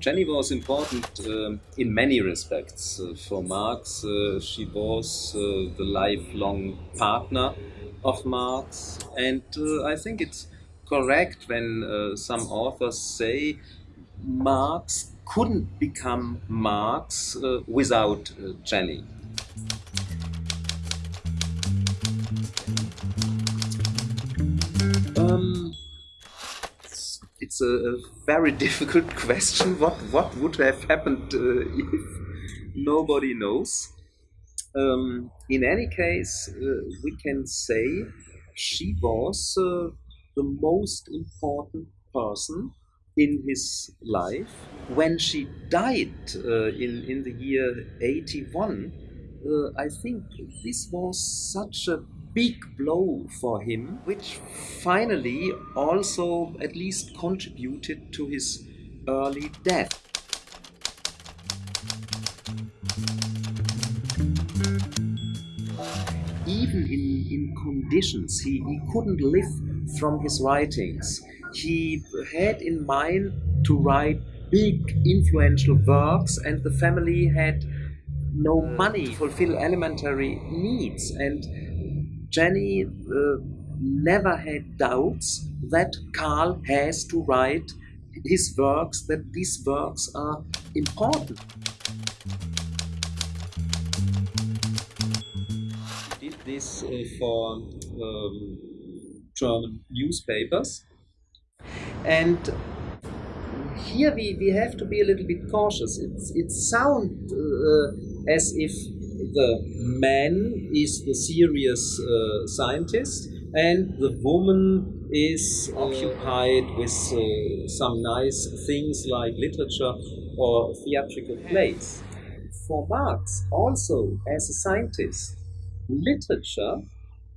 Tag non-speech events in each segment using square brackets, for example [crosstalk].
Jenny was important uh, in many respects. Uh, for Marx, uh, she was uh, the lifelong partner of Marx, and uh, I think it's correct when uh, some authors say Marx couldn't become Marx without Jenny. It's a, very [laughs] difficult question. What what would have happened uh, if nobody knows? Um, in any case, uh, we can say she was uh, the most important person in his life. When she died uh, in in the year eighty one, uh, I think this was such a big blow for him, which finally also at least contributed to his early death. Even in, in conditions he, he couldn't live from his writings, he had in mind to write big influential works, and the family had no money to fulfill elementary needs. And Jenny uh, never had doubts that Karl has to write his works, that these works are important. Did this uh, for um, German newspapers. And here we, we have to be a little bit cautious. It's, it sounds uh, as if the man is the serious uh, scientist and the woman is occupied with uh, some nice things like literature or theatrical plays. For Marx, also as a scientist, literature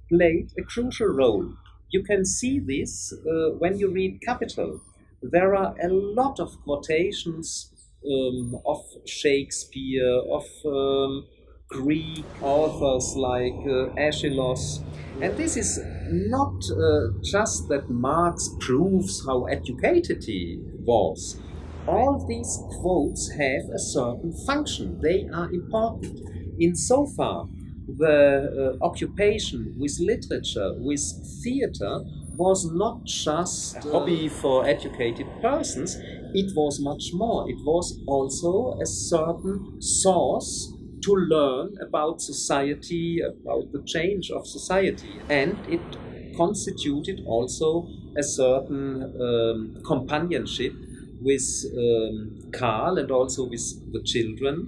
played a crucial role. You can see this uh, when you read Capital. There are a lot of quotations um, of Shakespeare, of um, Greek authors like uh, Aeschylus. And this is not uh, just that Marx proves how educated he was. All these quotes have a certain function. They are important. In so far, the uh, occupation with literature, with theater, was not just a hobby for educated persons, it was much more. It was also a certain source to learn about society, about the change of society. And it constituted also a certain um, companionship with um, Karl and also with the children.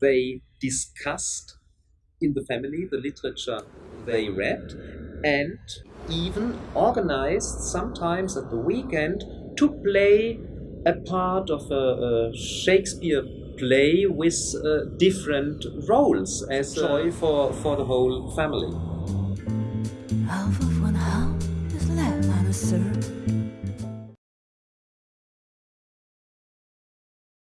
They discussed in the family the literature they read and even organized sometimes at the weekend to play a part of a, a Shakespeare play with uh, different roles as joy for, for the whole family. Half of one half is left